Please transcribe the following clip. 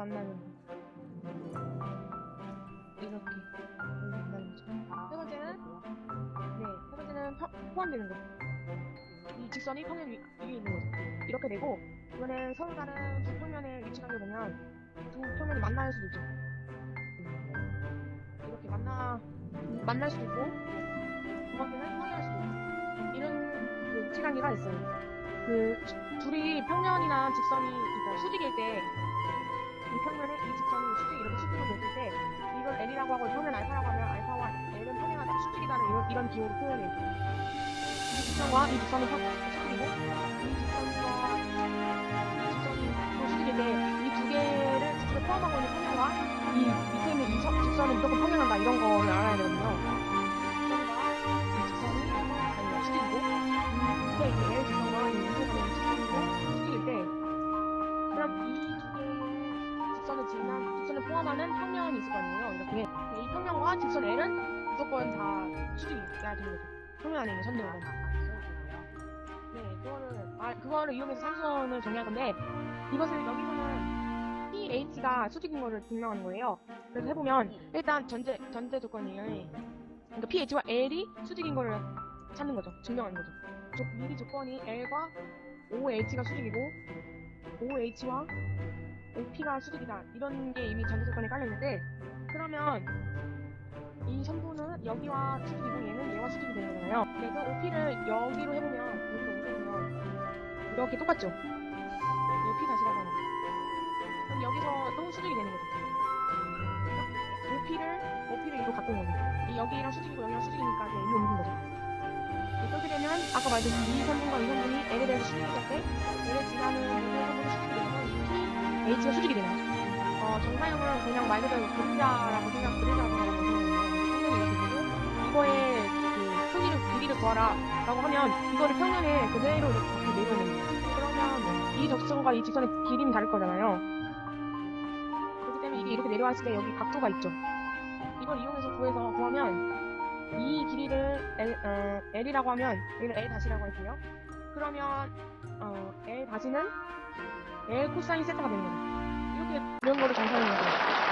만나는 거. 이렇게 만나는 거죠. 세 번째는 네, 세 번째는 파, 포함되는 거. 이 직선이 평행 위에 있는 거죠. 이렇게 되고 이번에 서로 다른 두 평면의 위치관계 보면 두 평면이 만날 수도 있죠. 이렇게 만나 만날 수도 있고 두 번째는 평행할 수도 있고 이런 그 위치관계가 있어요. 그 둘이 평면이나 직선이 그러니까 수직일 때 이 평면에 이 직선이 수직 이렇게 수직으로 됐을 때 이걸 L이라고 하고 평면 알파라고 하면 알파와 L은 평행하다 수직이다는 이런, 이런 기호로 표현해요. 이 직선과 이 직선이 평- 수직이고 이 직선과 이 직선이 때 포함하는 평면이 있을 거 아니에요. 이렇게 이 평면과 직선 L은 무조건 다 수직이야 되는 거죠. 평면 안에 있는 선들은. 네, 그거를 아 그거를 이용해서 삼선을 정리할 건데 이것을 여기서는 PH가 수직인 거를 증명하는 거예요. 그래서 해보면 일단 전제 전제 조건이 그러니까 PH와 L이 수직인 거를 찾는 거죠. 증명하는 거죠. 조, 미리 조건이 L과 OH가 수직이고 OH와 OP가 수직이다 이런 게 이미 전제 조건에 깔려 있는데 그러면 이 선분은 여기와 수직이고 얘는 얘와 수직이 되는 거잖아요. 그래서 OP를 여기로 해보면 여기로 옮겨보면 이렇게 똑같죠? OP 다시라고 하는 거. 그럼 여기서 또 수직이 되는 거죠. OP를 OP를 이로 갖고 온 거죠. 이 여기랑 수직이고 여기랑 수직이니까 이제 일로 옮긴 거죠. 이렇게 되면 아까 말했듯이 이 선분과 이 선분이 L에 대해서 수직이 될때 L을 지나는 H가 수직이 거죠. 어, 정사형은 그냥 말 그대로 그림자라고 생각, 이렇게 되고 이거의 그 크기를 길이를 구하라 라고 하면 이거를 평면에 그대로 이렇게 내려놓는 거예요. 그러면 이 적선과 이 직선의 길이는 다를 거잖아요. 그렇기 때문에 이게 이렇게 내려왔을 때 여기 각도가 있죠. 이걸 이용해서 구해서 구하면 이 길이를 L, 어, L이라고 하면 여기는 L 다시라고 할게요. 그러면 어, L 다시는 L 코사인 세타가 되는 거죠. 이렇게 이런 거를 정사하는 거죠.